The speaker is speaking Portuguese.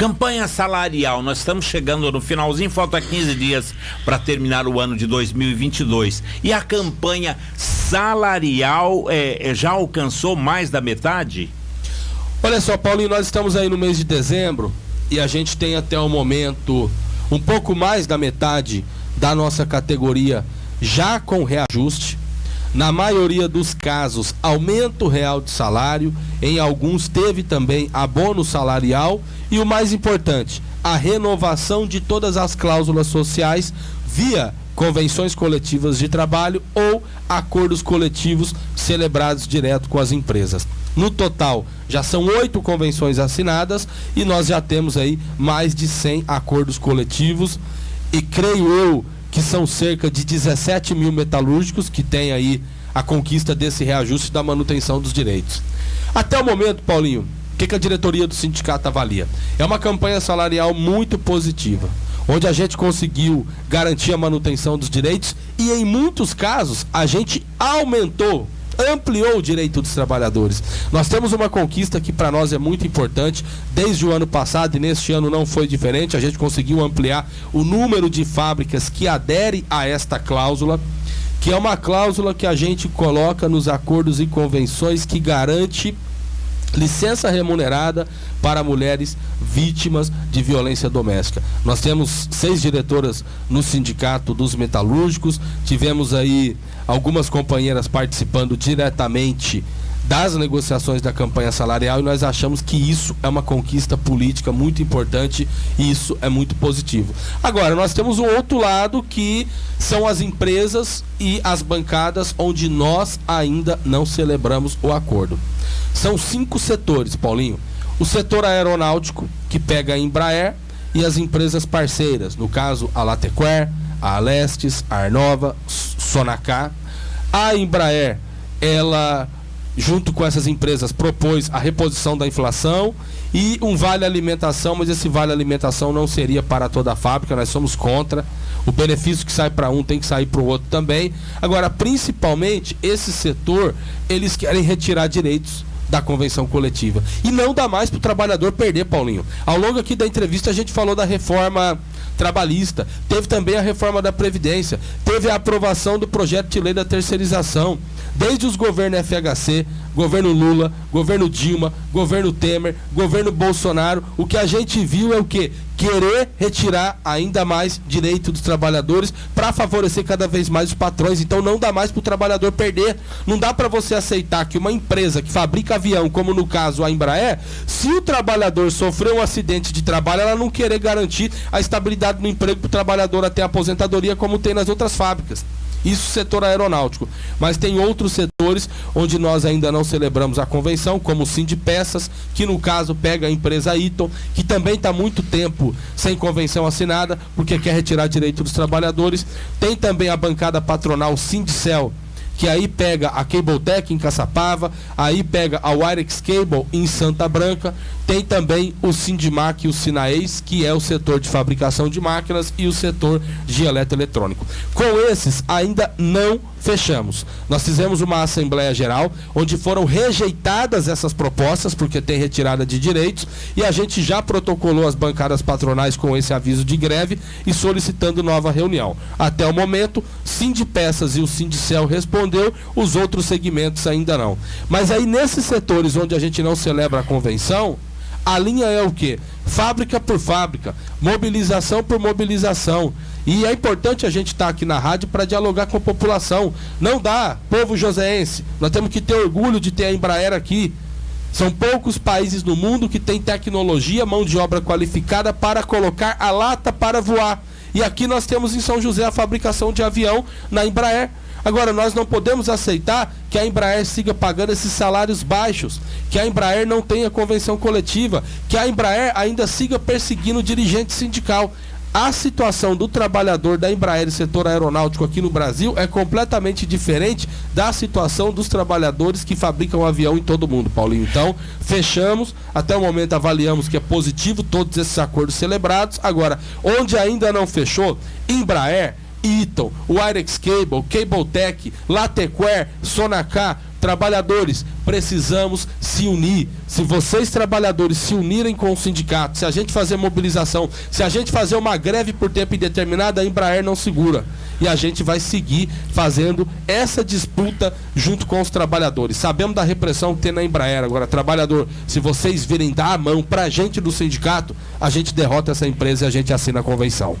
Campanha salarial, nós estamos chegando no finalzinho, falta 15 dias para terminar o ano de 2022. E a campanha salarial é, é, já alcançou mais da metade? Olha só, Paulinho, nós estamos aí no mês de dezembro e a gente tem até o momento um pouco mais da metade da nossa categoria já com reajuste. Na maioria dos casos, aumento real de salário, em alguns teve também abono salarial e o mais importante, a renovação de todas as cláusulas sociais via convenções coletivas de trabalho ou acordos coletivos celebrados direto com as empresas. No total, já são oito convenções assinadas e nós já temos aí mais de 100 acordos coletivos e creio eu que são cerca de 17 mil metalúrgicos que têm aí a conquista desse reajuste da manutenção dos direitos. Até o momento, Paulinho, o que, que a diretoria do sindicato avalia? É uma campanha salarial muito positiva, onde a gente conseguiu garantir a manutenção dos direitos e, em muitos casos, a gente aumentou ampliou o direito dos trabalhadores. Nós temos uma conquista que para nós é muito importante, desde o ano passado e neste ano não foi diferente, a gente conseguiu ampliar o número de fábricas que aderem a esta cláusula, que é uma cláusula que a gente coloca nos acordos e convenções que garante licença remunerada para mulheres vítimas de violência doméstica. Nós temos seis diretoras no sindicato dos metalúrgicos, tivemos aí algumas companheiras participando diretamente das negociações da campanha salarial e nós achamos que isso é uma conquista política muito importante e isso é muito positivo. Agora, nós temos um outro lado que são as empresas e as bancadas onde nós ainda não celebramos o acordo. São cinco setores, Paulinho. O setor aeronáutico, que pega a Embraer e as empresas parceiras, no caso a Latequer, a Alestes, a Arnova, Sonacá. A Embraer, ela junto com essas empresas propôs a reposição da inflação e um vale alimentação, mas esse vale alimentação não seria para toda a fábrica, nós somos contra. O benefício que sai para um tem que sair para o outro também. Agora, principalmente esse setor, eles querem retirar direitos da convenção coletiva. E não dá mais para o trabalhador perder, Paulinho. Ao longo aqui da entrevista a gente falou da reforma trabalhista, teve também a reforma da Previdência, teve a aprovação do projeto de lei da terceirização. Desde os governos FHC, governo Lula, governo Dilma, governo Temer, governo Bolsonaro, o que a gente viu é o quê? Querer retirar ainda mais direito dos trabalhadores para favorecer cada vez mais os patrões. Então não dá mais para o trabalhador perder. Não dá para você aceitar que uma empresa que fabrica avião, como no caso a Embraer, se o trabalhador sofreu um acidente de trabalho, ela não querer garantir a estabilidade no emprego para o trabalhador até a aposentadoria, como tem nas outras fábricas. Isso setor aeronáutico. Mas tem outros setores onde nós ainda não celebramos a convenção, como o Sim de Peças, que no caso pega a empresa Iton, que também está muito tempo sem convenção assinada, porque quer retirar direito dos trabalhadores. Tem também a bancada patronal Sindicel, que aí pega a Cabletech em Caçapava, aí pega a Wirex Cable em Santa Branca, tem também o Sindimac e o Sinaeis, que é o setor de fabricação de máquinas e o setor de eletroeletrônico. Com esses ainda não fechamos. Nós fizemos uma Assembleia Geral, onde foram rejeitadas essas propostas, porque tem retirada de direitos, e a gente já protocolou as bancadas patronais com esse aviso de greve e solicitando nova reunião. Até o momento, Sindipeças e o Sindicel respondeu, os outros segmentos ainda não. Mas aí nesses setores onde a gente não celebra a convenção, a linha é o quê? Fábrica por fábrica, mobilização por mobilização. E é importante a gente estar tá aqui na rádio para dialogar com a população. Não dá, povo joseense. Nós temos que ter orgulho de ter a Embraer aqui. São poucos países no mundo que têm tecnologia, mão de obra qualificada para colocar a lata para voar. E aqui nós temos em São José a fabricação de avião na Embraer. Agora, nós não podemos aceitar que a Embraer siga pagando esses salários baixos, que a Embraer não tenha convenção coletiva, que a Embraer ainda siga perseguindo o dirigente sindical. A situação do trabalhador da Embraer e setor aeronáutico aqui no Brasil é completamente diferente da situação dos trabalhadores que fabricam avião em todo o mundo, Paulinho. Então, fechamos, até o momento avaliamos que é positivo todos esses acordos celebrados. Agora, onde ainda não fechou, Embraer Eaton, Wirex Cable, Cabletech, Latequer, Sonacá, Trabalhadores, precisamos se unir. Se vocês, trabalhadores, se unirem com o sindicato, se a gente fazer mobilização, se a gente fazer uma greve por tempo indeterminado, a Embraer não segura. E a gente vai seguir fazendo essa disputa junto com os trabalhadores. Sabemos da repressão que tem na Embraer. Agora, trabalhador, se vocês virem dar a mão para a gente do sindicato, a gente derrota essa empresa e a gente assina a convenção.